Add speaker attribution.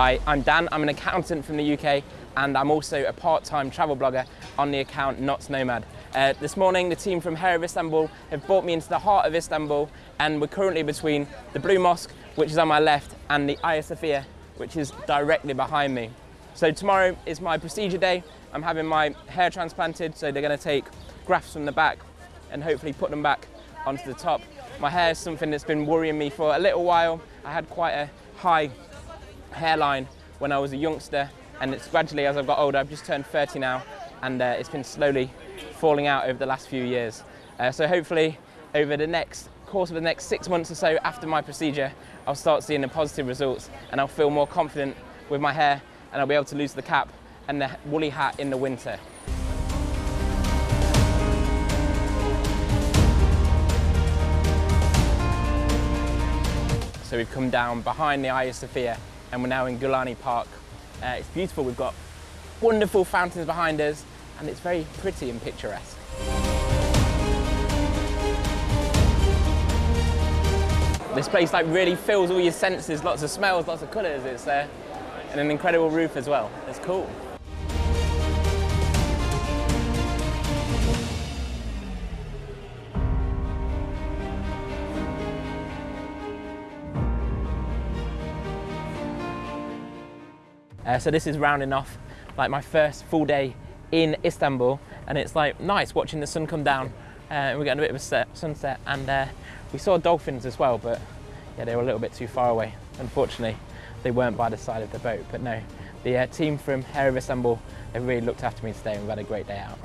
Speaker 1: Hi, I'm Dan. I'm an accountant from the UK and I'm also a part-time travel blogger on the account Knots Nomad. Uh, this morning, the team from Hair of Istanbul have brought me into the heart of Istanbul and we're currently between the Blue Mosque, which is on my left, and the Hagia Sophia, which is directly behind me. So tomorrow is my procedure day. I'm having my hair transplanted, so they're going to take grafts from the back and hopefully put them back onto the top. My hair is something that's been worrying me for a little while. I had quite a high hairline when I was a youngster and it's gradually as I've got older, I've just turned 30 now and uh, it's been slowly falling out over the last few years. Uh, so hopefully over the next course of the next six months or so after my procedure, I'll start seeing the positive results and I'll feel more confident with my hair and I'll be able to lose the cap and the woolly hat in the winter. So we've come down behind the Hagia Sophia and we're now in Gulhane Park. Uh, it's beautiful, we've got wonderful fountains behind us and it's very pretty and picturesque. This place like really fills all your senses, lots of smells, lots of colours. It's uh, and an incredible roof as well. It's cool. Uh, so this is rounding off like my first full day in Istanbul and it's like nice watching the sun come down. Uh, we're getting a bit of a set, sunset and uh, we saw dolphins as well but yeah they were a little bit too far away. Unfortunately they weren't by the side of the boat but no. The uh, team from Hair of Istanbul have really looked after me today and we've had a great day out.